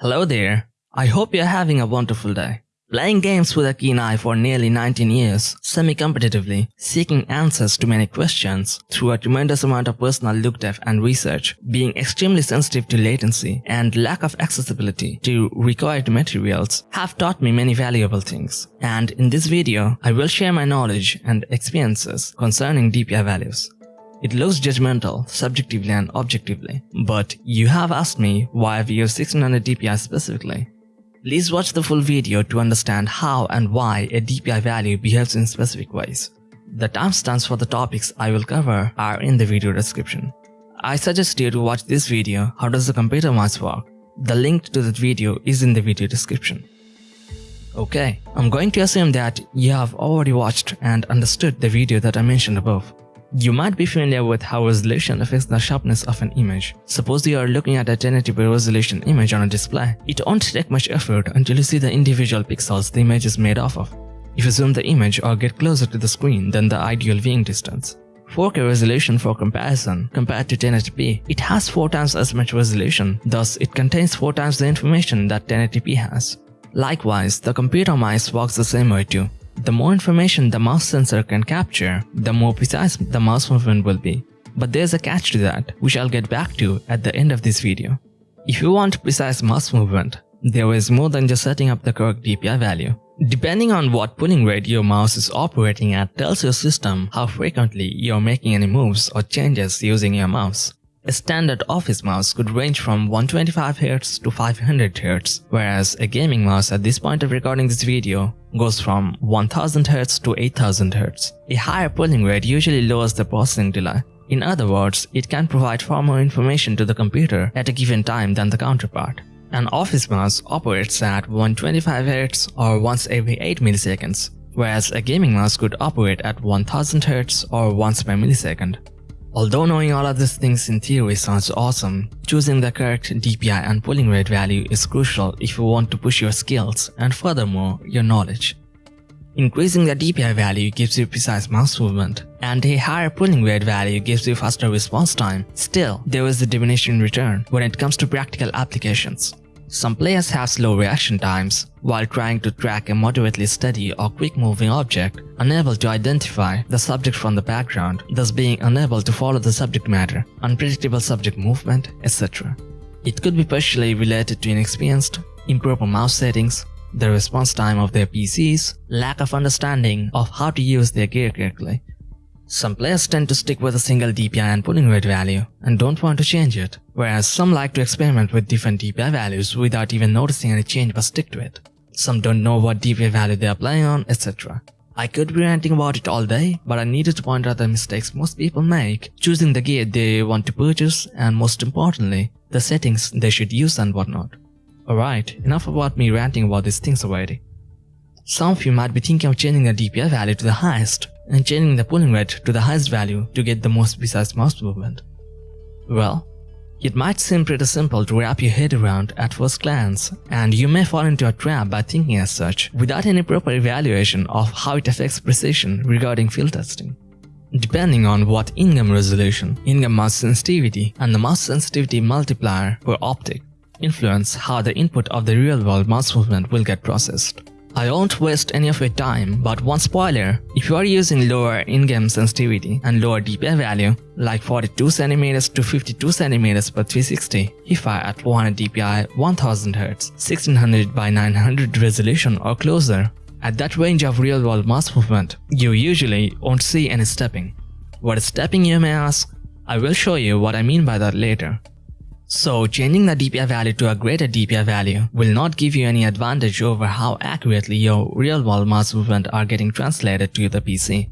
Hello there. I hope you're having a wonderful day. Playing games with a keen eye for nearly 19 years, semi-competitively, seeking answers to many questions through a tremendous amount of personal look depth and research, being extremely sensitive to latency and lack of accessibility to required materials have taught me many valuable things. And in this video, I will share my knowledge and experiences concerning DPI values. It looks judgmental, subjectively and objectively, but you have asked me why I've used 1600 DPI specifically. Please watch the full video to understand how and why a DPI value behaves in specific ways. The timestamps for the topics I will cover are in the video description. I suggest you to watch this video How does the computer mouse work? The link to that video is in the video description. Okay, I'm going to assume that you have already watched and understood the video that I mentioned above. You might be familiar with how resolution affects the sharpness of an image. Suppose you are looking at a 1080p resolution image on a display. It won't take much effort until you see the individual pixels the image is made off of. If you zoom the image or get closer to the screen than the ideal viewing distance. 4K resolution for comparison compared to 1080p, it has 4 times as much resolution, thus it contains 4 times the information that 1080p has. Likewise, the computer mouse works the same way too. The more information the mouse sensor can capture, the more precise the mouse movement will be. But there's a catch to that, which I'll get back to at the end of this video. If you want precise mouse movement, there is more than just setting up the correct DPI value. Depending on what polling rate your mouse is operating at tells your system how frequently you're making any moves or changes using your mouse. A standard office mouse could range from 125Hz to 500Hz, whereas a gaming mouse at this point of recording this video goes from 1000Hz to 8000Hz. A higher polling rate usually lowers the processing delay. In other words, it can provide far more information to the computer at a given time than the counterpart. An office mouse operates at 125Hz or once every 8 milliseconds, whereas a gaming mouse could operate at 1000Hz or once per millisecond. Although knowing all of these things in theory sounds awesome, choosing the correct DPI and polling rate value is crucial if you want to push your skills and furthermore, your knowledge. Increasing the DPI value gives you precise mouse movement, and a higher polling rate value gives you faster response time. Still, there is a diminishing return when it comes to practical applications. Some players have slow reaction times while trying to track a moderately steady or quick-moving object, unable to identify the subject from the background, thus being unable to follow the subject matter, unpredictable subject movement, etc. It could be partially related to inexperienced, improper mouse settings, the response time of their PCs, lack of understanding of how to use their gear correctly, some players tend to stick with a single DPI and polling rate value and don't want to change it, whereas some like to experiment with different DPI values without even noticing any change but stick to it. Some don't know what DPI value they are playing on, etc. I could be ranting about it all day, but I needed to point out the mistakes most people make, choosing the gear they want to purchase and most importantly, the settings they should use and whatnot. Alright, enough about me ranting about these things already. Some of you might be thinking of changing the DPI value to the highest, and changing the polling rate to the highest value to get the most precise mouse movement. Well, it might seem pretty simple to wrap your head around at first glance, and you may fall into a trap by thinking as such without any proper evaluation of how it affects precision regarding field testing. Depending on what in-game resolution, in-game mouse sensitivity, and the mouse sensitivity multiplier per optic influence how the input of the real-world mouse movement will get processed. I won't waste any of your time, but one spoiler, if you are using lower in-game sensitivity and lower DPI value, like 42cm to 52cm per 360, if I at 400 DPI 1000Hz, 1600 by 900 resolution or closer, at that range of real-world mouse movement, you usually won't see any stepping. What is stepping you may ask? I will show you what I mean by that later. So changing the DPI value to a greater DPI value will not give you any advantage over how accurately your real-world mouse movement are getting translated to the PC.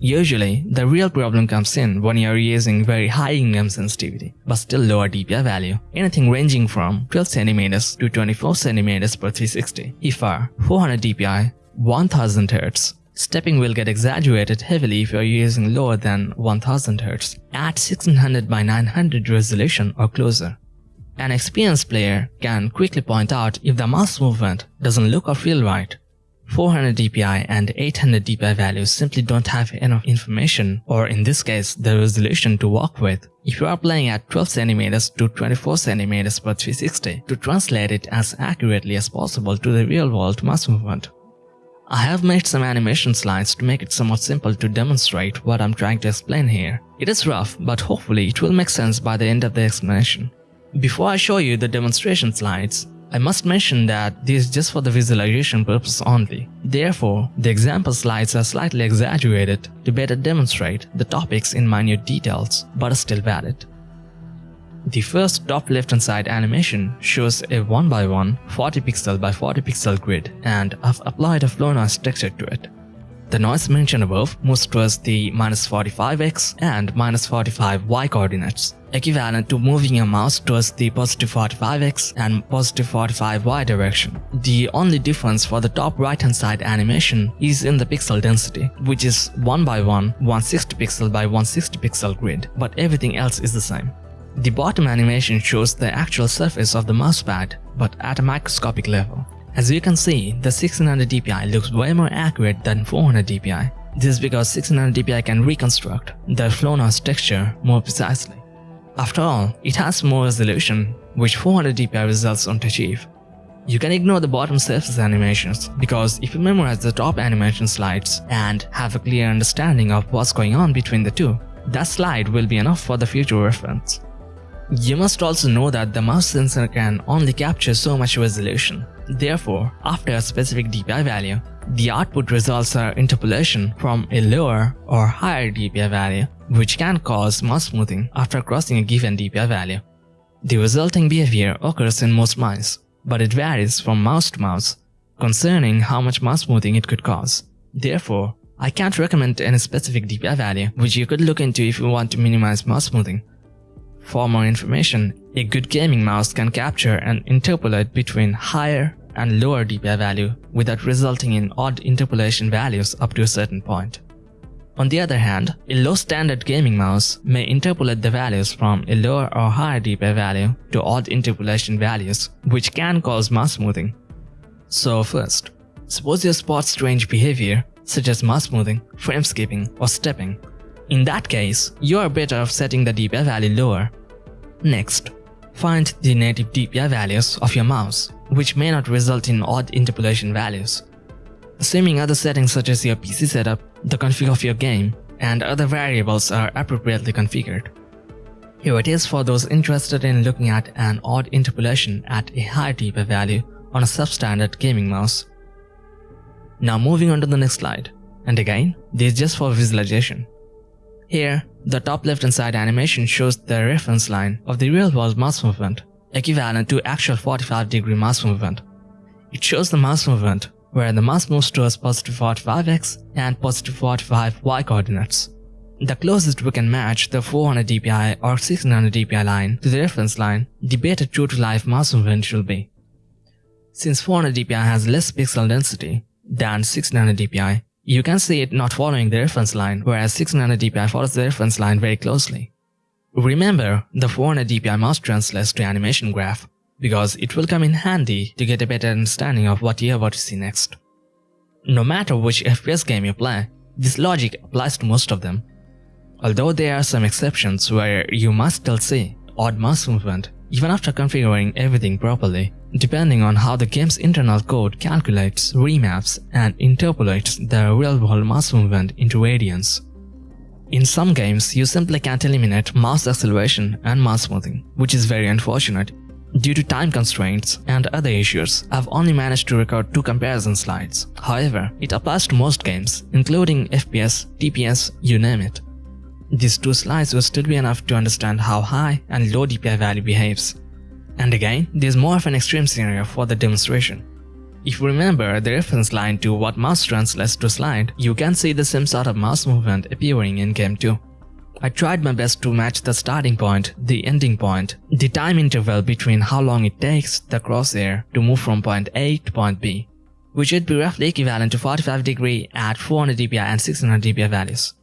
Usually, the real problem comes in when you are using very high in-game sensitivity, but still lower DPI value, anything ranging from 12cm to 24cm per 360, IFAR, 400 DPI, 1000Hz, Stepping will get exaggerated heavily if you are using lower than 1000 Hz at 1600 by 900 resolution or closer. An experienced player can quickly point out if the mouse movement doesn't look or feel right. 400 dpi and 800 dpi values simply don't have enough information or in this case the resolution to work with. If you are playing at 12 cm to 24 cm per 360 to translate it as accurately as possible to the real world mouse movement. I have made some animation slides to make it somewhat simple to demonstrate what I'm trying to explain here. It is rough, but hopefully it will make sense by the end of the explanation. Before I show you the demonstration slides, I must mention that this is just for the visualization purpose only. Therefore, the example slides are slightly exaggerated to better demonstrate the topics in minute details, but are still valid. The first top left hand side animation shows a 1x1 40 pixel by 40 pixel grid and I've applied a flow noise texture to it. The noise mentioned above moves towards the minus 45x and minus 45y coordinates, equivalent to moving your mouse towards the positive 45x and positive 45y direction. The only difference for the top right hand side animation is in the pixel density, which is 1 by 1 160 pixel by 160 pixel grid, but everything else is the same. The bottom animation shows the actual surface of the mousepad, but at a microscopic level. As you can see, the 1600 dpi looks way more accurate than 400 dpi. This is because 1600 dpi can reconstruct the flow texture more precisely. After all, it has more resolution, which 400 dpi results don't achieve. You can ignore the bottom surface animations because if you memorize the top animation slides and have a clear understanding of what's going on between the two, that slide will be enough for the future reference. You must also know that the mouse sensor can only capture so much resolution. Therefore, after a specific DPI value, the output results are interpolation from a lower or higher DPI value, which can cause mouse smoothing after crossing a given DPI value. The resulting behavior occurs in most mice, but it varies from mouse to mouse concerning how much mouse smoothing it could cause. Therefore, I can't recommend any specific DPI value which you could look into if you want to minimize mouse smoothing. For more information, a good gaming mouse can capture and interpolate between higher and lower DPI value without resulting in odd interpolation values up to a certain point. On the other hand, a low standard gaming mouse may interpolate the values from a lower or higher DPI value to odd interpolation values, which can cause mouse smoothing. So first, suppose you spot strange behavior such as mouse smoothing, frame skipping, or stepping in that case, you are better off setting the DPI value lower. Next, find the native DPI values of your mouse, which may not result in odd interpolation values. Assuming other settings such as your PC setup, the config of your game, and other variables are appropriately configured. Here it is for those interested in looking at an odd interpolation at a high DPI value on a substandard gaming mouse. Now moving on to the next slide, and again, this is just for visualization. Here, the top left hand side animation shows the reference line of the real world mouse movement, equivalent to actual 45 degree mouse movement. It shows the mouse movement where the mouse moves towards positive 45x and positive 45y coordinates. The closest we can match the 400 dpi or 600 dpi line to the reference line, the better true to life mouse movement will be. Since 400 dpi has less pixel density than 1600 dpi, you can see it not following the reference line, whereas 1600 dpi follows the reference line very closely. Remember, the 400 dpi mouse translates to animation graph, because it will come in handy to get a better understanding of what you're about to see next. No matter which FPS game you play, this logic applies to most of them. Although there are some exceptions where you must still see odd mouse movement even after configuring everything properly, depending on how the game's internal code calculates, remaps, and interpolates the real-world mouse movement into radians. In some games, you simply can't eliminate mouse acceleration and mouse smoothing, which is very unfortunate. Due to time constraints and other issues, I've only managed to record two comparison slides. However, it applies to most games, including FPS, TPS, you name it. These two slides will still be enough to understand how high and low DPI value behaves. And again, there's more of an extreme scenario for the demonstration. If you remember the reference line to what mouse translates to slide, you can see the same sort of mouse movement appearing in game 2. I tried my best to match the starting point, the ending point, the time interval between how long it takes the crosshair to move from point A to point B, which would be roughly equivalent to 45 degree at 400 dpi and 600 dpi values.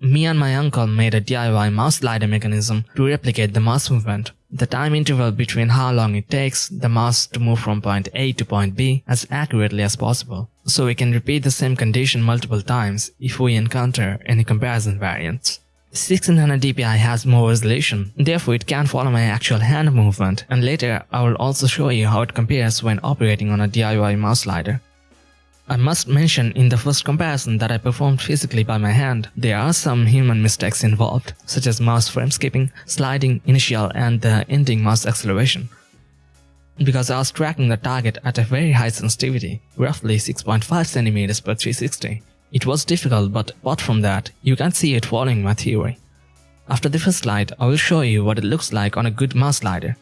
Me and my uncle made a DIY mouse slider mechanism to replicate the mouse movement. The time interval between how long it takes the mouse to move from point A to point B as accurately as possible, so we can repeat the same condition multiple times if we encounter any comparison variants. 1600 dpi has more resolution, therefore it can follow my actual hand movement and later I will also show you how it compares when operating on a DIY mouse slider. I must mention in the first comparison that I performed physically by my hand, there are some human mistakes involved, such as mouse frame skipping, sliding initial and the ending mouse acceleration. Because I was tracking the target at a very high sensitivity, roughly 6.5 cm per 360. It was difficult but apart from that, you can see it following my theory. After the first slide, I will show you what it looks like on a good mouse slider.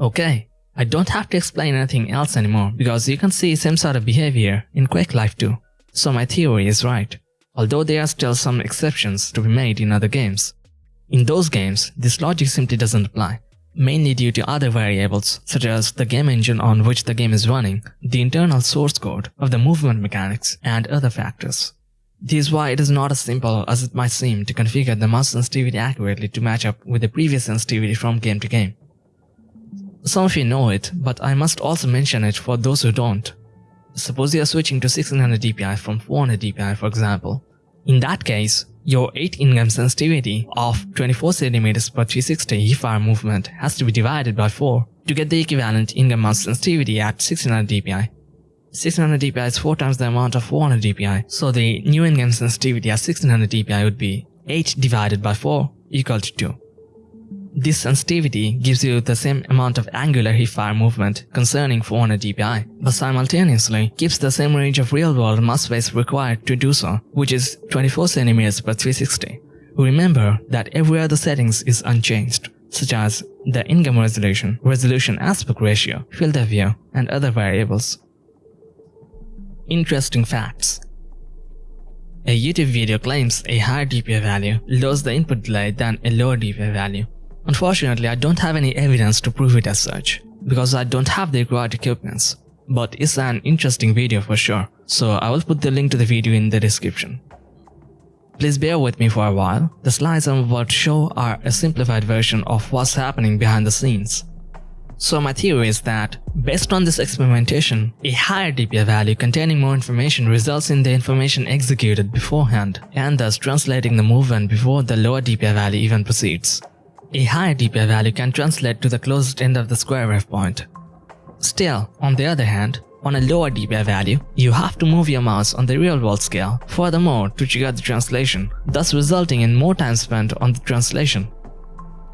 Okay, I don't have to explain anything else anymore because you can see same sort of behavior in Quake Live too. So my theory is right, although there are still some exceptions to be made in other games. In those games, this logic simply doesn't apply, mainly due to other variables such as the game engine on which the game is running, the internal source code of the movement mechanics, and other factors. This is why it is not as simple as it might seem to configure the mouse sensitivity accurately to match up with the previous sensitivity from game to game. Some of you know it, but I must also mention it for those who don't. Suppose you are switching to 1600 dpi from 400 dpi for example. In that case, your 8 in-game sensitivity of 24 cm per 360 hipfire movement has to be divided by 4 to get the equivalent in-game mouse sensitivity at 1600 dpi. 1600 dpi is 4 times the amount of 400 dpi, so the new in-game sensitivity at 1600 dpi would be 8 divided by 4 equal to 2. This sensitivity gives you the same amount of angular hipfire movement concerning 400 dpi, but simultaneously keeps the same range of real-world mouse space required to do so, which is 24 cm per 360. Remember that every other settings is unchanged, such as the in-game resolution, resolution aspect ratio, field of view, and other variables. Interesting facts a YouTube video claims a higher DPI value lowers the input delay than a lower DPI value, Unfortunately, I don't have any evidence to prove it as such, because I don't have the required equipments. but it's an interesting video for sure, so I will put the link to the video in the description. Please bear with me for a while, the slides I'm about to show are a simplified version of what's happening behind the scenes. So my theory is that, based on this experimentation, a higher DPI value containing more information results in the information executed beforehand, and thus translating the movement before the lower DPI value even proceeds. A higher DPI value can translate to the closest end of the square wave point. Still, on the other hand, on a lower DPI value, you have to move your mouse on the real world scale furthermore to trigger the translation, thus resulting in more time spent on the translation.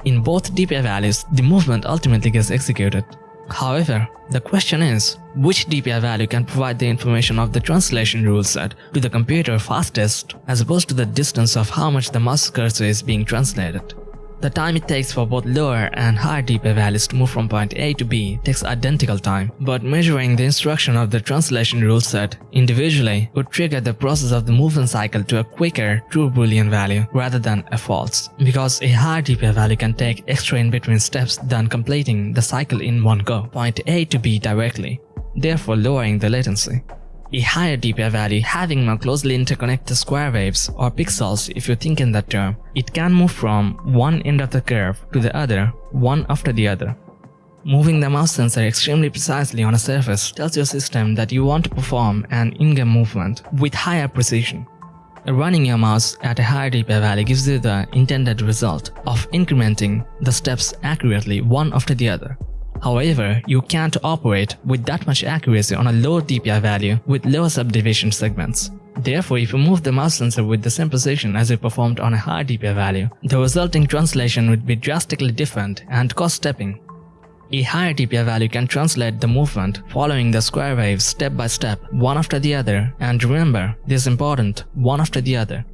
In both DPI values, the movement ultimately gets executed. However, the question is, which DPI value can provide the information of the translation rule set to the computer fastest as opposed to the distance of how much the mouse cursor is being translated. The time it takes for both lower and higher DPI values to move from point A to B takes identical time, but measuring the instruction of the translation rule set individually would trigger the process of the movement cycle to a quicker true boolean value rather than a false, because a higher DPI value can take extra in between steps than completing the cycle in one go, point A to B directly, therefore lowering the latency a higher DPI value having more closely interconnected square waves or pixels if you think in that term. It can move from one end of the curve to the other, one after the other. Moving the mouse sensor extremely precisely on a surface tells your system that you want to perform an in-game movement with higher precision. Running your mouse at a higher DPI value gives you the intended result of incrementing the steps accurately one after the other. However, you can't operate with that much accuracy on a low DPI value with lower subdivision segments. Therefore, if you move the mouse sensor with the same position as it performed on a high DPI value, the resulting translation would be drastically different and cost stepping. A higher DPI value can translate the movement following the square waves step by step, one after the other, and remember, this is important, one after the other.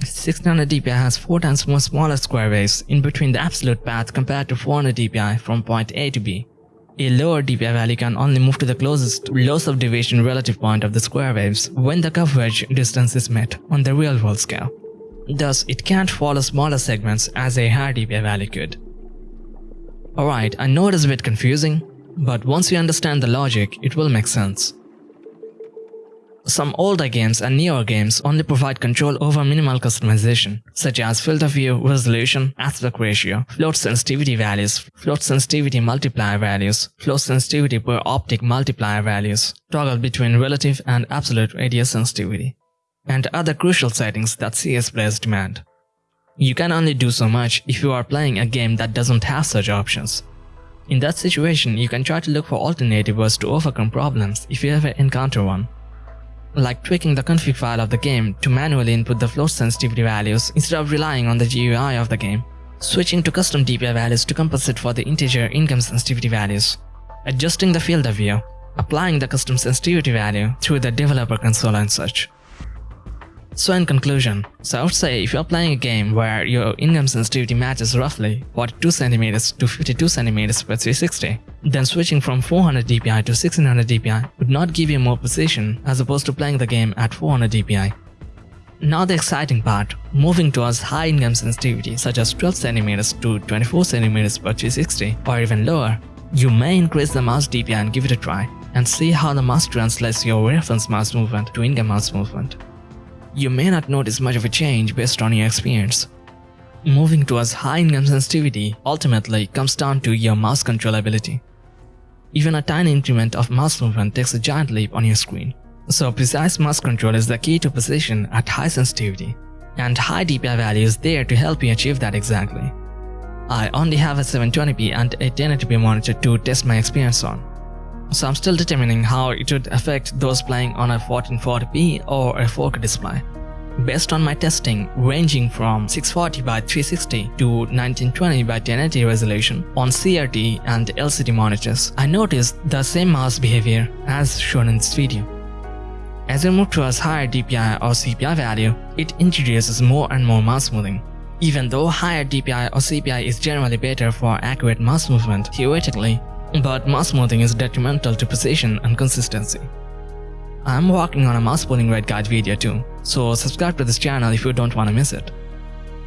1600 dpi has 4 times more smaller square waves in between the absolute path compared to 400 dpi from point A to B. A lower dpi value can only move to the closest low subdivision relative point of the square waves when the coverage distance is met on the real world scale. Thus, it can't follow smaller segments as a higher dpi value could. Alright, I know it is a bit confusing, but once you understand the logic, it will make sense. Some older games and newer games only provide control over minimal customization, such as of view, resolution, aspect ratio, float sensitivity values, float sensitivity multiplier values, float sensitivity per optic multiplier values, toggle between relative and absolute radius sensitivity, and other crucial settings that CS players demand. You can only do so much if you are playing a game that doesn't have such options. In that situation, you can try to look for alternatives to overcome problems if you ever encounter one like tweaking the config file of the game to manually input the float sensitivity values instead of relying on the GUI of the game, switching to custom DPI values to compensate for the integer in-game sensitivity values, adjusting the field of view, applying the custom sensitivity value through the developer console and such. So in conclusion, so I would say if you're playing a game where your in-game sensitivity matches roughly 42cm to 52cm per 360, then switching from 400 dpi to 1600 dpi would not give you more precision as opposed to playing the game at 400 dpi. Now the exciting part, moving towards high in-game sensitivity such as 12cm to 24cm per 360 or even lower, you may increase the mouse DPI and give it a try and see how the mouse translates your reference mouse movement to in-game mouse movement you may not notice much of a change based on your experience. Moving towards high in-game sensitivity ultimately comes down to your mouse control ability. Even a tiny increment of mouse movement takes a giant leap on your screen. So precise mouse control is the key to precision at high sensitivity, and high DPI value is there to help you achieve that exactly. I only have a 720p and a 1080p monitor to test my experience on so I'm still determining how it would affect those playing on a 1440p or a 4K display. Based on my testing ranging from 640 by 360 to 1920 by 1080 resolution on CRT and LCD monitors, I noticed the same mouse behavior as shown in this video. As we move towards higher DPI or CPI value, it introduces more and more mouse smoothing. Even though higher DPI or CPI is generally better for accurate mouse movement, theoretically, but mouse smoothing is detrimental to precision and consistency. I'm working on a mouse polling rate guide video too, so subscribe to this channel if you don't want to miss it.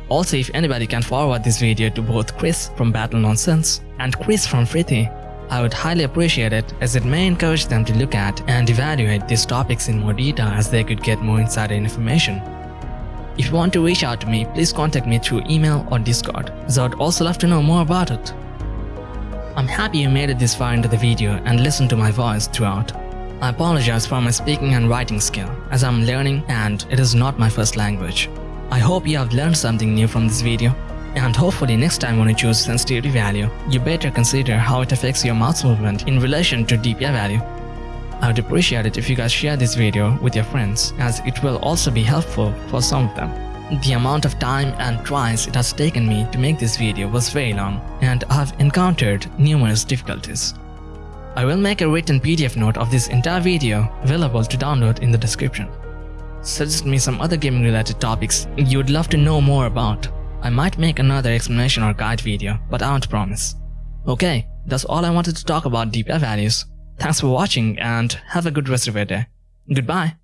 Also, if anybody can forward this video to both Chris from Battle Nonsense and Chris from Frithy, I would highly appreciate it as it may encourage them to look at and evaluate these topics in more detail as they could get more insider information. If you want to reach out to me, please contact me through email or Discord, as I would also love to know more about it. I'm happy you made it this far into the video and listened to my voice throughout. I apologize for my speaking and writing skill, as I'm learning and it is not my first language. I hope you have learned something new from this video, and hopefully next time when you choose sensitivity value, you better consider how it affects your mouse movement in relation to DPI value. I would appreciate it if you guys share this video with your friends as it will also be helpful for some of them. The amount of time and tries it has taken me to make this video was very long and I have encountered numerous difficulties. I will make a written PDF note of this entire video available to download in the description. Suggest me some other gaming related topics you would love to know more about. I might make another explanation or guide video, but I won't promise. Okay, that's all I wanted to talk about DPI values. Thanks for watching and have a good rest of your day. Goodbye.